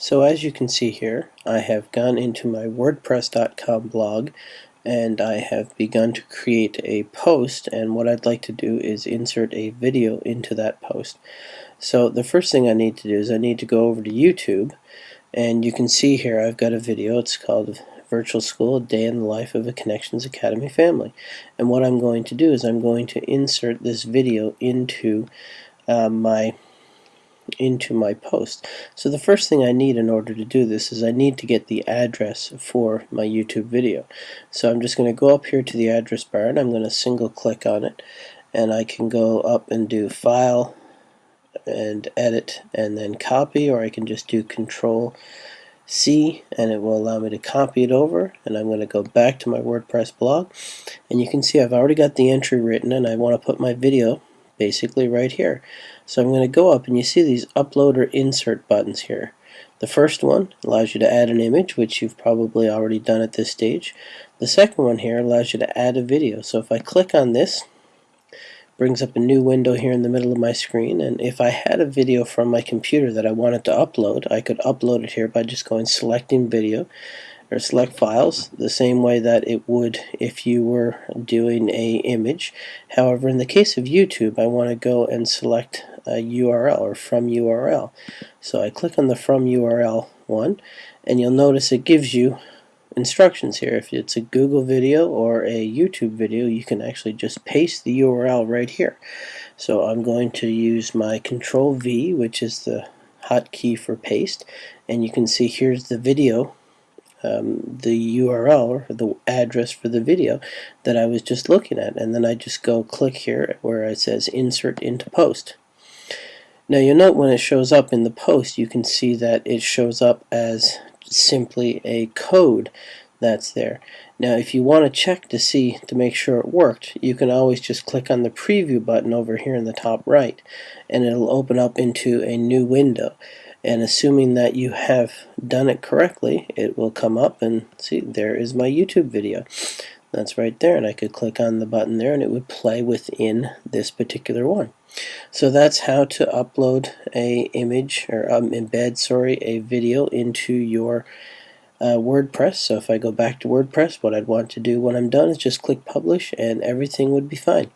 So as you can see here, I have gone into my WordPress.com blog and I have begun to create a post and what I'd like to do is insert a video into that post. So the first thing I need to do is I need to go over to YouTube and you can see here I've got a video. It's called Virtual School, A Day in the Life of a Connections Academy Family. And what I'm going to do is I'm going to insert this video into uh, my into my post. So the first thing I need in order to do this is I need to get the address for my YouTube video. So I'm just going to go up here to the address bar and I'm going to single click on it and I can go up and do file and edit and then copy or I can just do control C and it will allow me to copy it over and I'm going to go back to my WordPress blog and you can see I've already got the entry written and I want to put my video basically right here. So I'm going to go up and you see these upload or insert buttons here. The first one allows you to add an image, which you've probably already done at this stage. The second one here allows you to add a video. So if I click on this, brings up a new window here in the middle of my screen and if I had a video from my computer that I wanted to upload I could upload it here by just going selecting video or select files the same way that it would if you were doing a image. However, in the case of YouTube, I want to go and select a URL or from URL. So I click on the from URL one and you'll notice it gives you instructions here. If it's a Google video or a YouTube video, you can actually just paste the URL right here. So I'm going to use my Control V, which is the hotkey for paste, and you can see here's the video um, the URL or the address for the video that I was just looking at. And then I just go click here where it says insert into post. Now you'll note when it shows up in the post you can see that it shows up as simply a code that's there. Now if you want to check to see to make sure it worked you can always just click on the preview button over here in the top right and it'll open up into a new window and assuming that you have done it correctly it will come up and see there is my YouTube video. That's right there and I could click on the button there and it would play within this particular one. So that's how to upload a image or um, embed sorry a video into your uh, WordPress. So if I go back to WordPress what I'd want to do when I'm done is just click publish and everything would be fine